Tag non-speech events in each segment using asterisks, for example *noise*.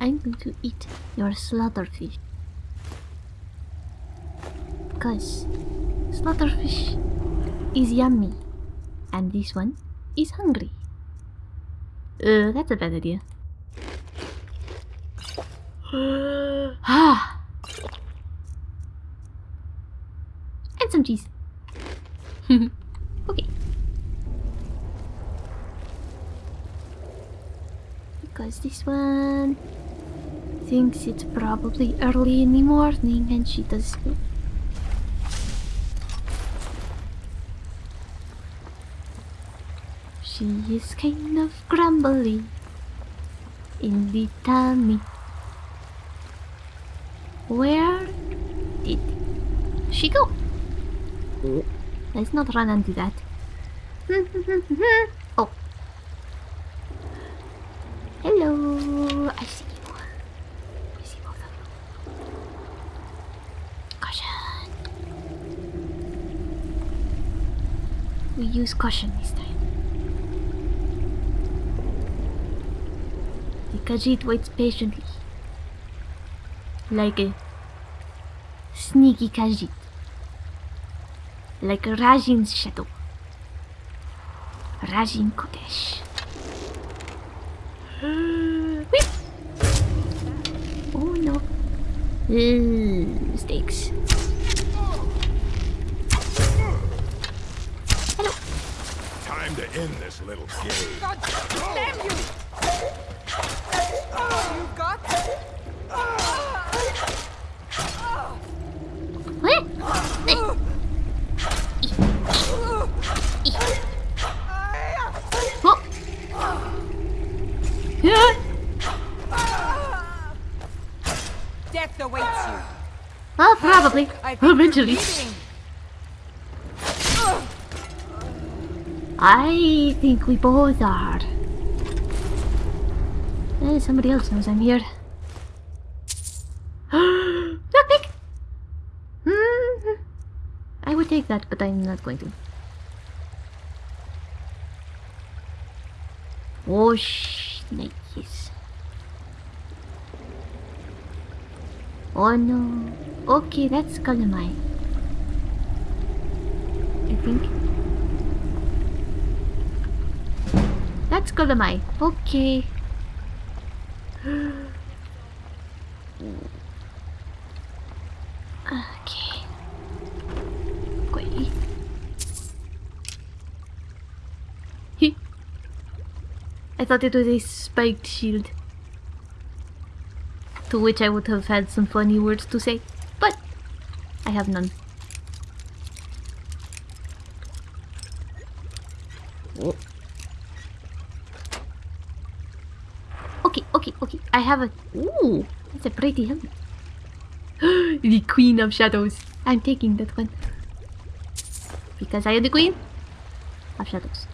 I'm going to eat your slaughterfish. Because slaughterfish is yummy. And this one is hungry. Uh, that's a bad idea. *gasps* ah. And some cheese. *laughs* okay. Because this one thinks it's probably early in the morning and she does She is kind of grumbly in the tummy. Where did she go? Hmm? Let's not run into that. *laughs* oh. Hello. I see you. I see both of you. Caution. We use caution this time. The Khajiit waits patiently. Like a sneaky Khajiit. Like Rajhin's shadow. Rajin Kodesh. Whip! *gasps* Oh no. Ugh, stakes. Time end this little game. God damn you! You got What? Oh. Yeah. death awaits you. Well, probably. I think you're Eventually. I think we both are. Eh, somebody else knows I'm here. *gasps* Lockpick! Hmm. I would take that, but I'm not going to. Oh, snakes. Oh no. Okay, that's Kalamai. I think. That's Kalamai. Okay. okay. Wait. He. I thought it was a spiked shield. To which I would have had some funny words to say, but I have none. Okay, okay, okay. I have a. Ooh, that's a pretty helmet. *gasps* the Queen of Shadows. I'm taking that one. Because I am the Queen of Shadows.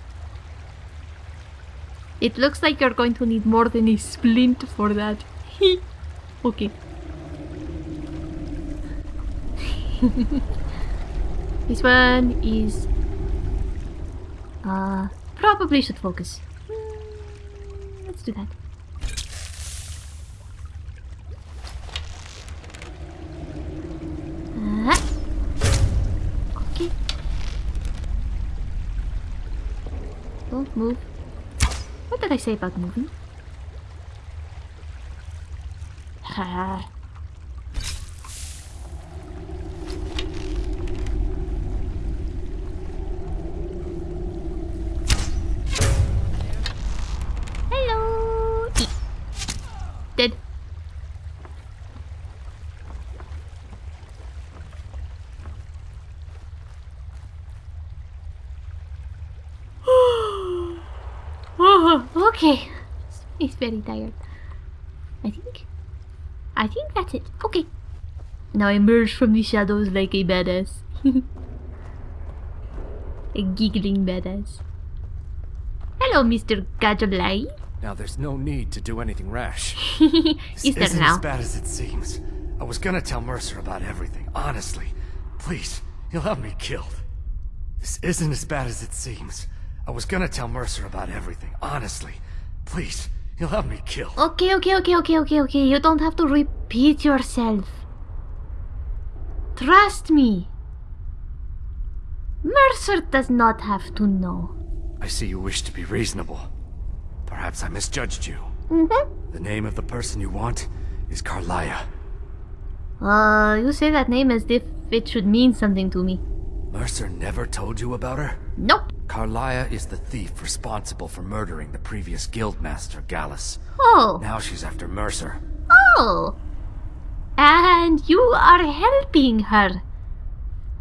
It looks like you're going to need more than a splint for that. *laughs* okay. *laughs* this one is. Uh, probably should focus. Hmm, Let's do that. Ah. Okay. Don't move. What did I say about moving? Ah. Hello. Dead. Oh, okay. He's very tired. I think. I think that's it. Okay. Now emerge from the shadows like a badass. *laughs* a giggling badass. Hello, Mr. Gadulai. Now there's no need to do anything rash. *laughs* This Is there isn't now? as bad as it seems. I was gonna tell Mercer about everything, honestly. Please, he'll have me killed. This isn't as bad as it seems. I was gonna tell Mercer about everything, honestly. Please, you'll have me killed. Okay, okay, okay, okay, okay, okay. You don't have to repeat yourself. Trust me. Mercer does not have to know. I see you wish to be reasonable. Perhaps I misjudged you. Mm-hmm. The name of the person you want is Karliah. Uh, you say that name as if it should mean something to me. Mercer never told you about her? Nope. Karliah is the thief responsible for murdering the previous guildmaster, Gallus. Oh. Now she's after Mercer. Oh. And you are helping her.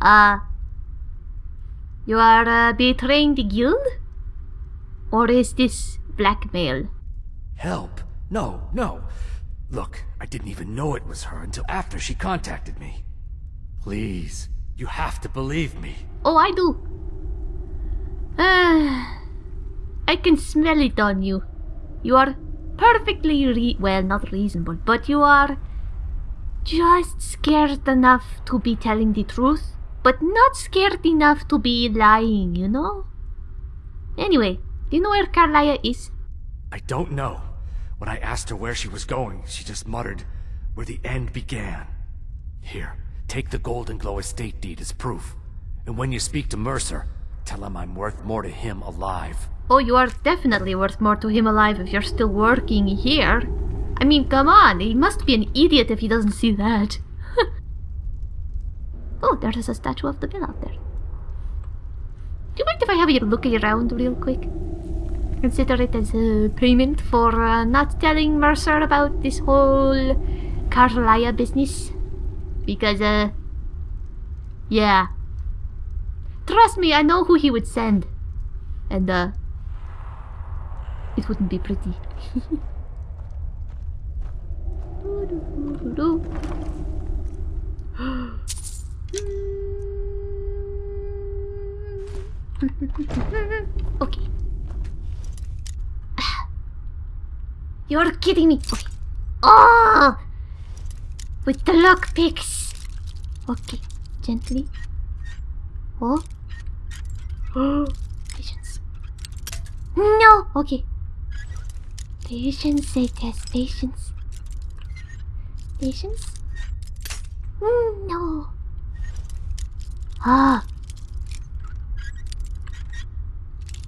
Uh. You are uh, betraying the guild? Or is this blackmail? Help? No, no. Look, I didn't even know it was her until after she contacted me. Please, you have to believe me. Oh, I do. Ah, I can smell it on you. You are perfectly re- well, not reasonable, but you are just scared enough to be telling the truth, but not scared enough to be lying, you know? Anyway, do you know where Karliah is? I don't know. When I asked her where she was going, she just muttered, where the end began. Here, take the Golden Glow estate deed as proof. And when you speak to Mercer, tell him I'm worth more to him alive. Oh, you are definitely worth more to him alive if you're still working here. I mean, come on, he must be an idiot if he doesn't see that. *laughs* oh, there is a statue of the bell out there. Do you mind if I have a look around real quick? Consider it as a payment for uh, not telling Mercer about this whole Karliah business. Because, uh, yeah. Trust me, I know who he would send. And, uh, it wouldn't be pretty. *gasps* okay. *sighs* You're kidding me. Okay. Oh! With the lockpicks. Okay. Gently. Oh. Patience. No! Okay. Patience, I test patience. Patience? Mm, no. Ah.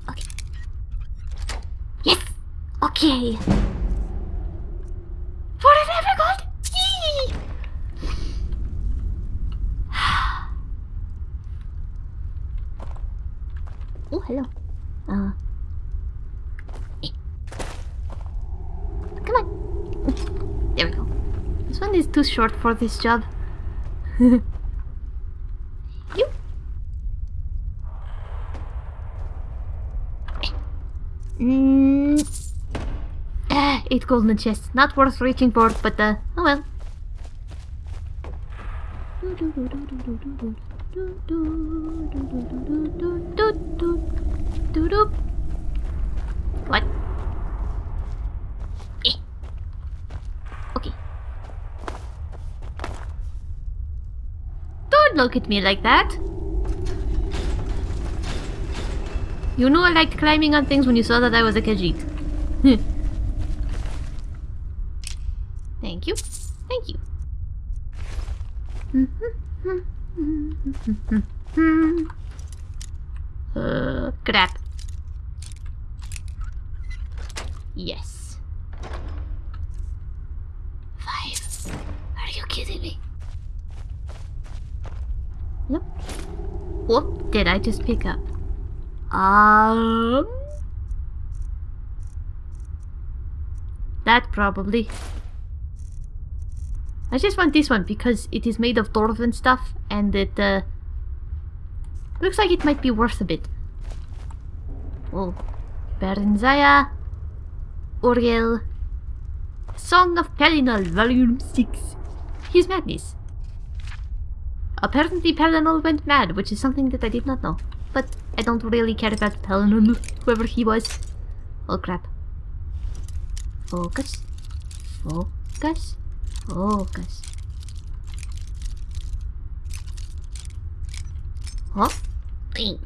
Okay. Yes! Okay. For the never gold! Yee! Oh, hello. Uh. eh. Come on. There we go. This one is too short for this job. *laughs* you. Mm. Ah, eight golden chests. Not worth reaching for, but uh, oh well. What? Eh. Okay. Look at me like that. You know I liked climbing on things when you saw that I was a Khajiit. *laughs* Thank you. Thank you. uh, crap. Yes. Five. Are you kidding me? Yep. What did I just pick up? Um. That probably. I just want this one because it is made of dwarven stuff and it uh, looks like it might be worth a bit. Oh, Bernzaya, Uriel, Song of Pelinal, Volume 6. His madness. Apparently Pelinal went mad, which is something that I did not know. But I don't really care about Pelinal, *laughs* whoever he was. Oh crap. Focus. Focus. Focus. Huh? Bing.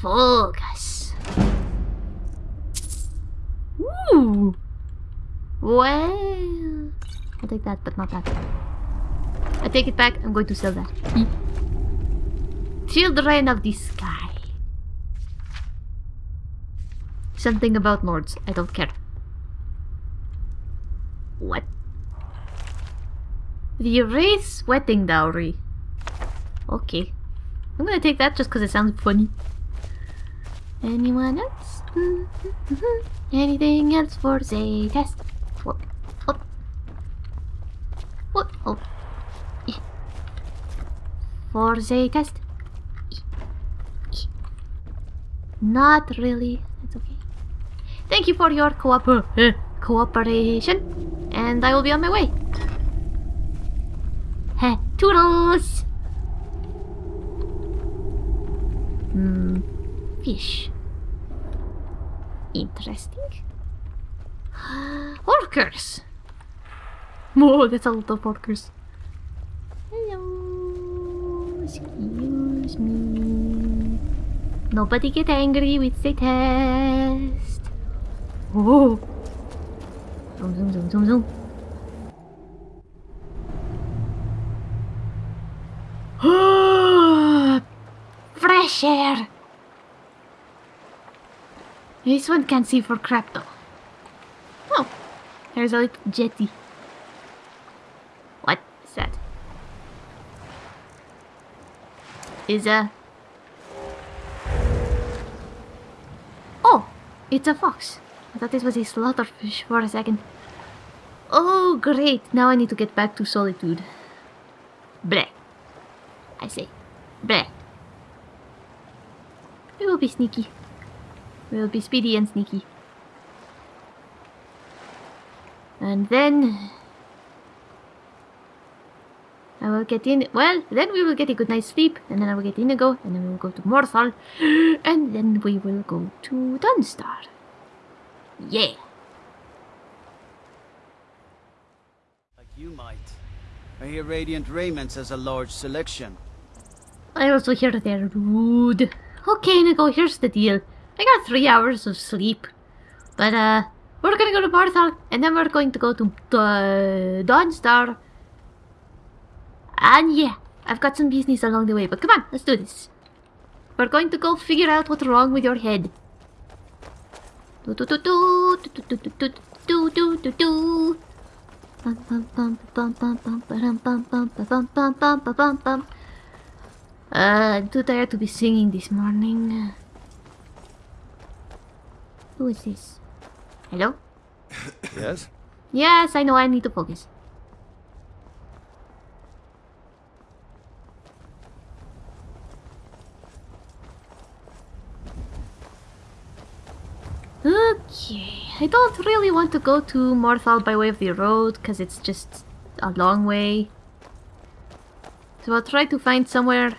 Focus. Ooh. Well, I'll take that, but not that. I take it back. I'm going to sell that. Hmm. Children of the Sky. Something about lords. I don't care. What? The Wraith's wedding dowry. Okay. I'm gonna take that just because it sounds funny. Anyone else? Anything else for the test? What? What? What? Oh. Eh. For the test? Eh. Eh. Not really. It's okay. Thank you for your cooper uh, cooperation, and I will be on my way. Heh, toodles! Hmm, fish. Interesting. *gasps* Horkers! Whoa, *laughs* oh, that's a lot of horkers. Hello, excuse me. Nobody get angry with the test. Oh. Zoom, zoom, zoom, zoom, zoom. *gasps* Fresh air. This one can't see for crap though. Oh, there's a little jetty. What is that? Is a... Oh, it's a fox. I thought this was a slaughterfish for a second. Oh, great. Now I need to get back to solitude. Bleh. I say. Bleh. We will be sneaky. We will be speedy and sneaky. And then... I will get in... Well, then we will get a good night's sleep. And then I will get Inigo. And then we will go to Morthal. *gasps* And then we will go to Dawnstar. Yeah. Like you might. I hear Radiant Raiment has a large selection. I also hear they're rude. Okay, Nico, here's the deal. I got three hours of sleep. But, uh, we're gonna go to Morthal, and then we're going to go to uh, Dawnstar. And yeah, I've got some business along the way, but come on, let's do this. We're going to go figure out what's wrong with your head. Uh, I'm too tired to be singing this morning. Who is this? Hello? Yes? Yes, I know, I need to focus. I don't really want to go to Morthal by way of the road because it's just a long way. So I'll try to find somewhere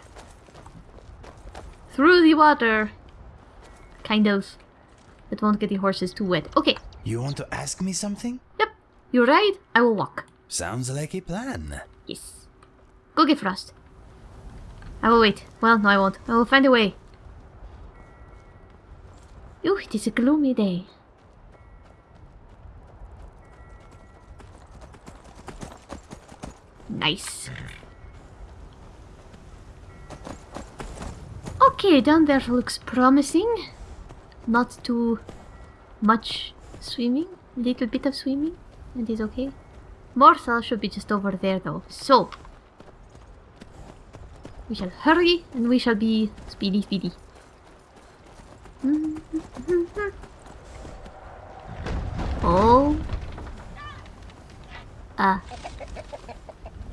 through the water. Kind of. That won't get the horses too wet. Okay, You want to ask me something? yep. You ride, I will walk. Sounds like a plan. Yes. Go get Frost. I will wait. Well, no I won't. I will find a way. Ooh, it is a gloomy day. Nice. Okay, down there looks promising. Not too much swimming. Little bit of swimming. And is okay. Morthal should be just over there though. So we shall hurry and we shall be speedy speedy. *laughs* Oh. Ah.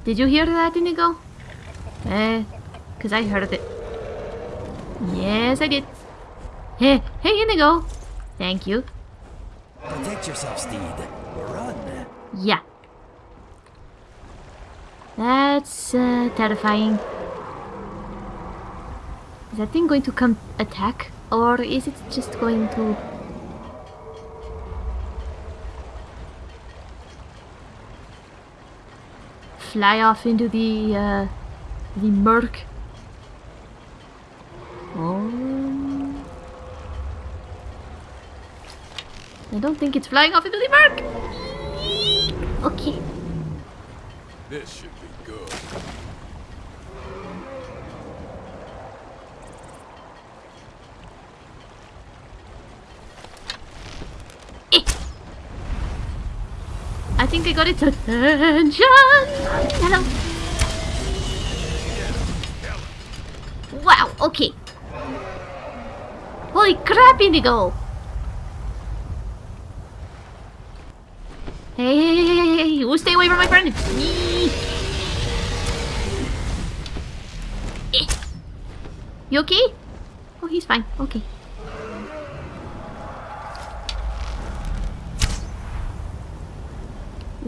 Did you hear that, Inigo? Eh, cause I heard it. Yes, I did. Hey, hey, Inigo. Thank you. Protect yourself, steed. Run. Yeah. That's uh, terrifying. Is that thing going to come attack? Or is it just going to... fly off into the uh, the murk. Oh. I don't think it's flying off into the murk. Okay. This should be good. Think I got its attention. Hello. Wow, okay. Holy crap, Inigo! Hey, hey, hey, hey, hey, you stay away from my friend! Eh. You okay? Oh, he's fine. Okay.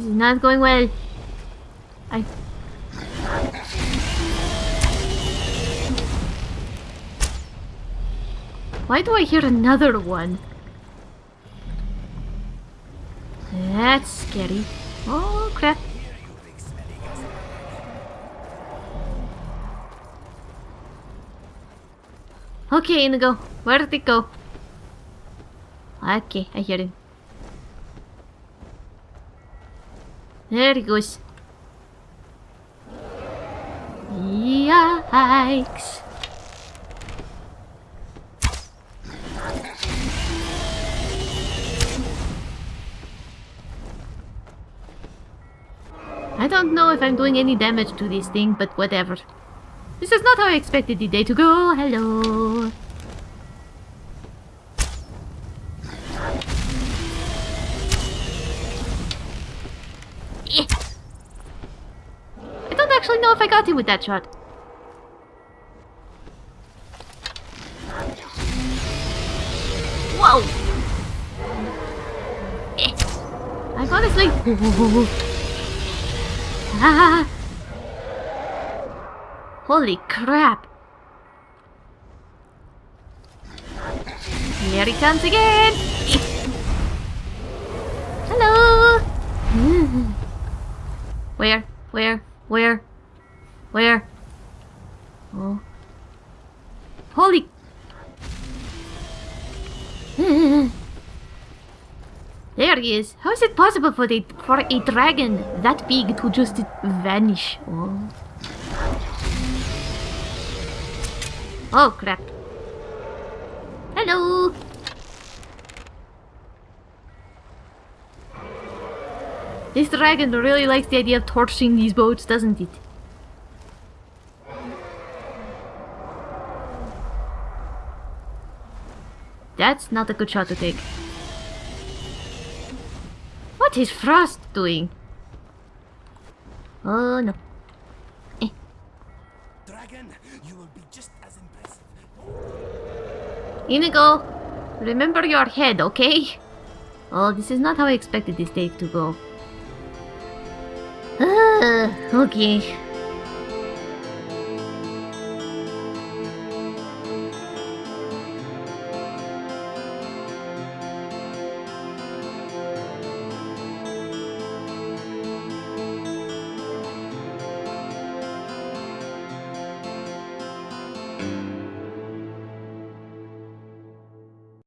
This is not going well. I... Why do I hear another one? That's scary. Oh crap. Okay, Inigo. Where did it go? Okay, I hear him. There he goes. Yikes. I don't know if I'm doing any damage to this thing, but whatever. This is not how I expected the day to go. Hello. Got him with that shot. Whoa! Eh. I'm honestly... Ah! Holy crap! Here he comes again! Hello! *laughs* Where? Where? Where? Where? Oh. Holy... *laughs* There he is. How is it possible for the for a dragon that big to just vanish? Oh. Oh crap. Hello. This dragon really likes the idea of torching these boats, doesn't it? That's not a good shot to take. What is Frost doing? Oh no. Eh. Dragon, you will be just as impressive. Inigo, remember your head, okay? Oh, this is not how I expected this day to go. Ah, okay.